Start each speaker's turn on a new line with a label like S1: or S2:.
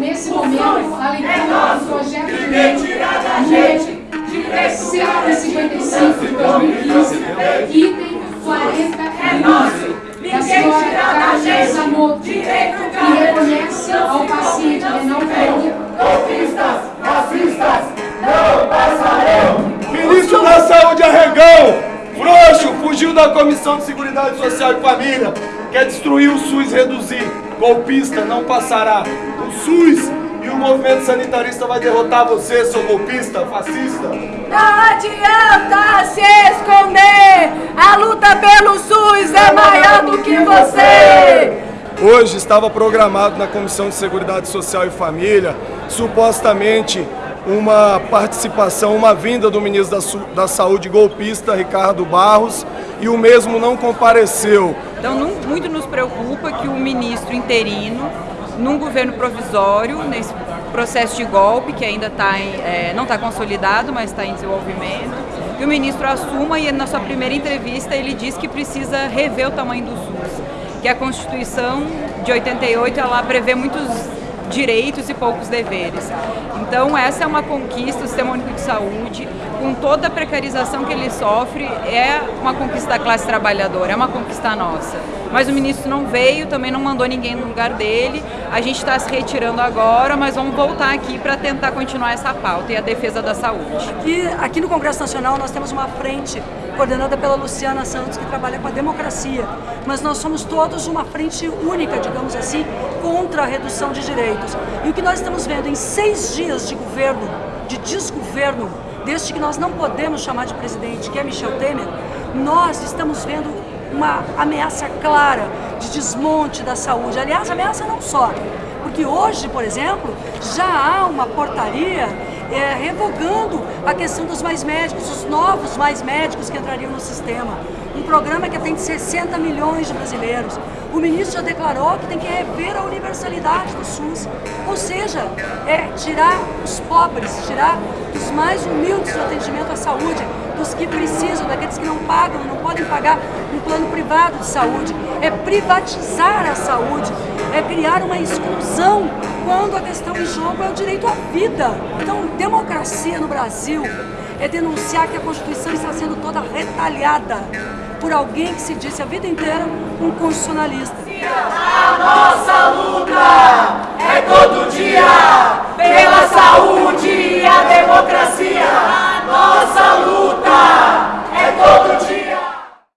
S1: nesse momento a leitura do projeto de lei
S2: Arregão, frouxo, fugiu da Comissão de Seguridade Social e Família, quer destruir o SUS, reduzir. Golpista não passará. O SUS e o movimento sanitarista vai derrotar você, seu golpista, fascista.
S3: Não adianta se esconder, a luta pelo SUS é maior do que você.
S2: Hoje estava programado na Comissão de Seguridade Social e Família, supostamente uma participação, uma vinda do ministro da, da Saúde golpista, Ricardo Barros, e o mesmo não compareceu.
S4: Então, não, muito nos preocupa que o ministro interino, num governo provisório, nesse processo de golpe, que ainda tá em, é, não está consolidado, mas está em desenvolvimento, que o ministro assuma e na sua primeira entrevista ele diz que precisa rever o tamanho do SUS, que a Constituição de 88 ela prevê muitos direitos e poucos deveres. Então essa é uma conquista, o Sistema Único de Saúde, com toda a precarização que ele sofre, é uma conquista da classe trabalhadora, é uma conquista nossa. Mas o ministro não veio, também não mandou ninguém no lugar dele, a gente está se retirando agora, mas vamos voltar aqui para tentar continuar essa pauta e a defesa da saúde.
S5: E aqui no Congresso Nacional nós temos uma frente coordenada pela Luciana Santos, que trabalha com a democracia, mas nós somos todos uma frente única, digamos assim, contra a redução de direitos. E o que nós estamos vendo em seis dias de governo, de desgoverno, deste que nós não podemos chamar de presidente, que é Michel Temer, nós estamos vendo uma ameaça clara de desmonte da saúde. Aliás, ameaça não só, porque hoje, por exemplo, já há uma portaria é, revogando a questão dos mais médicos, os novos mais médicos que entrariam no sistema. Um programa que atende 60 milhões de brasileiros. O ministro já declarou que tem que rever a universalidade do SUS. Ou seja, é tirar os pobres, tirar os mais humildes do atendimento à saúde, dos que precisam, daqueles que não pagam, não podem pagar um plano privado de saúde. É privatizar a saúde, é criar uma exclusão quando a questão em jogo é o direito à vida. Então, democracia no Brasil é denunciar que a Constituição está sendo toda retalhada por alguém que se disse a vida inteira um constitucionalista.
S6: A nossa luta é todo dia